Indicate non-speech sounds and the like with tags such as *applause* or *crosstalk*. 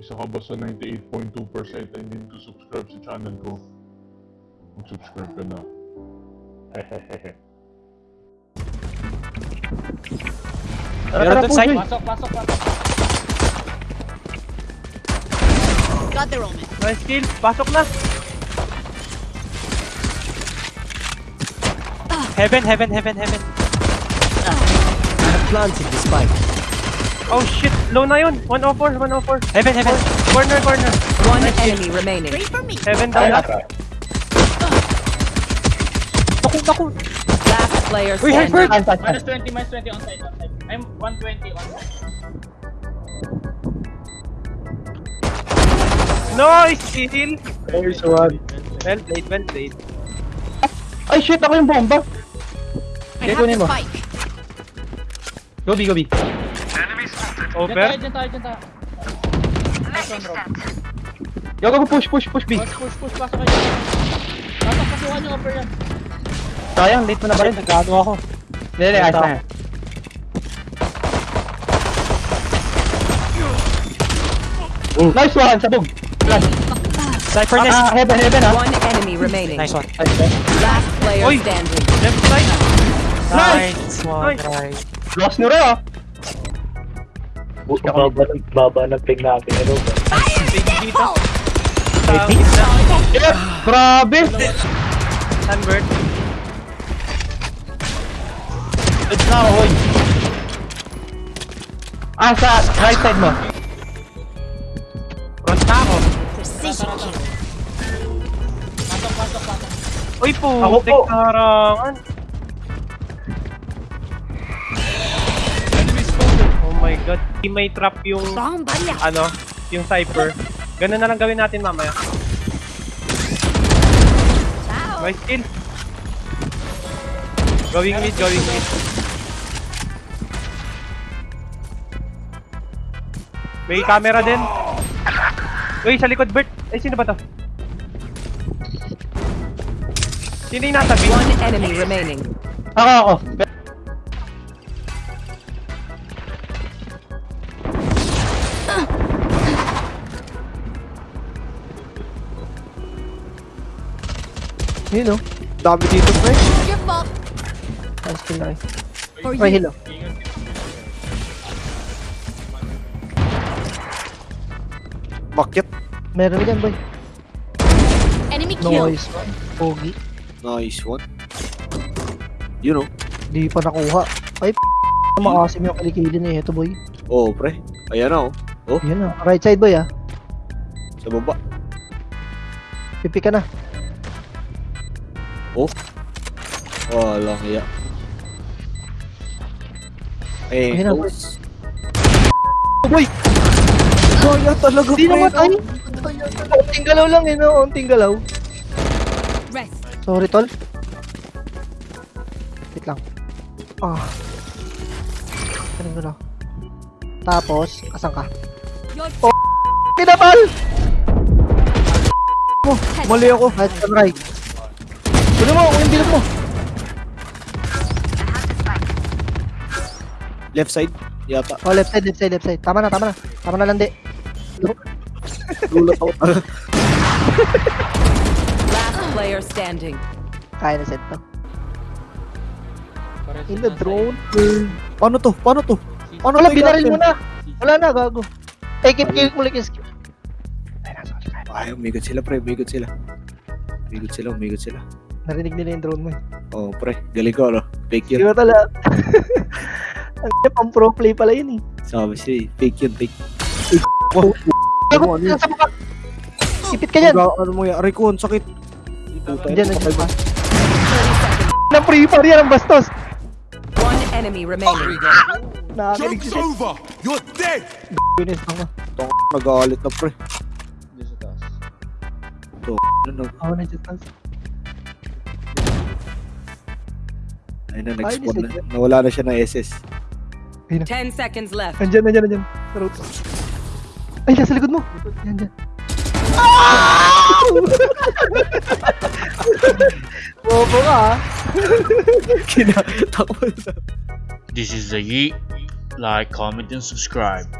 sa 98.2% ay hindi subscribe sa channel ko, mag-subscribe ka na. Hehehe. *laughs* Tara, Meron dun side. Pasok, pasok, pasok. Got their omen. Nice kill. Pasok na. Heaven, heaven, heaven, heaven. Planted the spike. Oh shit. Low na yun. 104, 104. Heaven, heaven. Corner, corner. One enemy remaining. Pray for me. Heaven down. Naku, naku. Last player Uy, standing. Hyper! Minus 20, minus 20 on side, on side. I'm 120 on side. Nice kill. There's one. Well played, well played. Ay, shit! Ako yung bomba! I Okay, have kunin the mo. spike. Gobi. Diyan Over. tayo, diyan tayo, diyan tayo. Yago ko push, push, push, B. Push, push, push, pasok kayo. Pasok, pasukan nyo, upper yan. Sayang, late mo na ba rin? Nagkano ako? Hindi, hindi, ayos na yan. Nice one, sabog. Flash. Cypher nest. Ah, heaven, heaven ah. One enemy remaining. Nice one. Nice one. Last player Oy. standing. Left side. Nice! Nice one, Nice. Lost nyo rin ah. Baba, baba ng ping natin. Ano ba? Dito. Yep, grabe. Sunbird. Good na ako, hoy. Ah, sa right side mo. Front na ako. Precision kill. Pasok, pasok, pasok. Uy po. Ako po. Karangan. My god. May trap yung ano, yung Cypher. Ganun na lang gawin natin mamaya. Nice kill. Going mid, going mid. May camera din. Uy, sa likod, Bert. Ay, sino ba to? Sino yung nasa B? One enemy remaining. Ako, ako. Yun o. Dami dito, pre. Your fault. Nice kill, nice. For Ay, hello. Bakit? Meron dyan, boy. Enemy kill. Nice one. Pogi. Nice one. You know. Di pa nakuha. Ay, p***. Makasim yung kilikilin eh. Ito, boy. Oh, pre. Ayan na, oh. Oh, Yan na. Right side, boy, ah. sa baba. Pipi ka na. Walang iya. Eh, Ayun na, oh. Boy! Kaya talaga, Di namatay. Unting galaw lang eh, no? Unting galaw. Rest. Sorry, tol. Wait lang. Ah. Kanin ko na. Tapos, asan ka? Your Kinapal! Oh, mali ako. Right and right. Kunin mo, yung bilog mo. Left side. Yata. Oh, left side, left side, left side. Tama na, tama na. Tama na lang, di. Gulat ako. Last player standing. Kaya na set to. In the on drone. Paano to? Paano to? Paano Wala, binaril mo na. Wala na, gago. Eh, keep kill mo like yung skill. Ay, umigot sila, pre. Umigot sila. Umigot sila, umigot sila. Narinig nila yung drone mo eh. Oh, pre. Galing ko, ano? Fake yun. Siguro tala. *laughs* Ang pang pro play pala yun eh. Sabi siya, eh. Fake yun, fake. Gago, *laughs* ano. Ipit ka dyan. Ano, ano mo yan? Aray ko, ang sakit. Diyan, nandiyan pa. 30 seconds. Ng free fire yan, ang bastos. One enemy remaining. Nakakilig siya. over! You're dead! Goodness, ako. Tong, nag-aalit na, pre. Diyan sa taas. Ano, nag... Ako na dyan. tas. Ayun na, nag-spawn na. Nawala na siya ng SS. 10 seconds left. Nandyan, nandyan, nandyan. Sa road. Ay, nasa likod mo. Yan, dyan. *laughs* Bobo ka. Kinatakot. This is the Yeet. Like, comment, and subscribe.